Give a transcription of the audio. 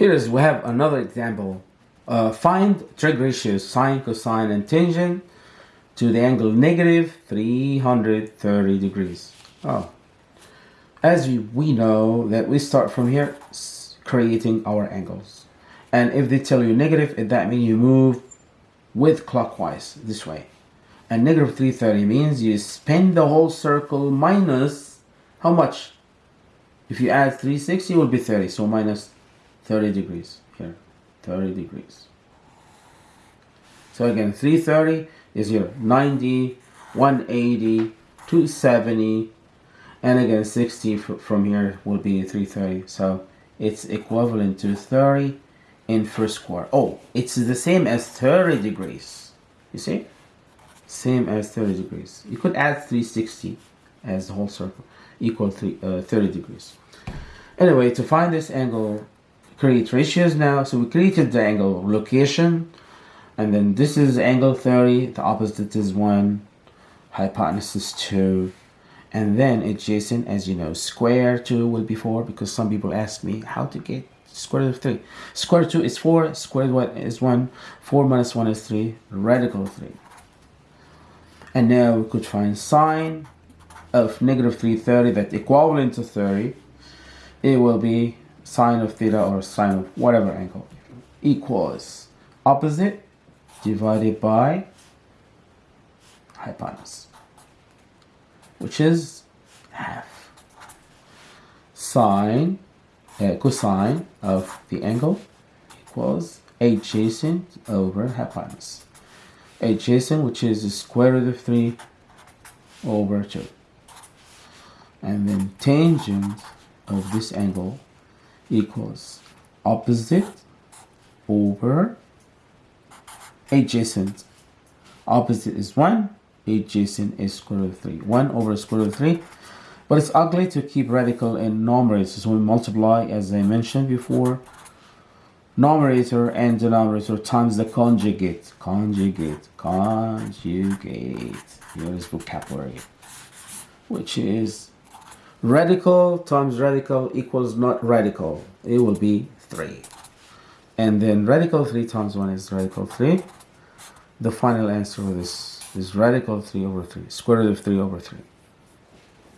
Here is we have another example. Uh, find trig ratios sine, cosine, and tangent to the angle negative 330 degrees. Oh, as we, we know that we start from here creating our angles. And if they tell you negative, that means you move with clockwise this way. And negative 330 means you spin the whole circle minus how much? If you add 360, it will be 30. So minus 30 degrees here. 30 degrees. So again, 330 is here 90, 180, 270, and again 60 from here will be 330. So it's equivalent to 30 in first quarter. Oh, it's the same as 30 degrees. You see? Same as 30 degrees. You could add 360 as the whole circle equal three, uh, 30 degrees. Anyway, to find this angle, create ratios now. So we created the angle location, and then this is angle 30, the opposite is 1, hypotenuse is 2, and then adjacent, as you know, square 2 will be 4, because some people ask me how to get square root of 3. Square 2 is 4, square 1 is 1, 4 minus 1 is 3, radical 3. And now we could find sine of negative 330 that equivalent to 30. It will be sine of theta or sine of whatever angle equals opposite divided by hypotenuse, which is half. Sine, uh, cosine of the angle equals adjacent over hypotenuse. Adjacent, which is the square root of 3 over 2. And then tangent of this angle equals opposite over adjacent. Opposite is 1, adjacent is square root of 3. 1 over square root of 3. But it's ugly to keep radical in numerator, so we multiply, as I mentioned before, numerator and denominator times the conjugate. Conjugate, conjugate. Here is vocabulary, which is radical times radical equals not radical. It will be 3. And then radical 3 times 1 is radical 3 the final answer is, is radical 3 over 3, square root of 3 over 3.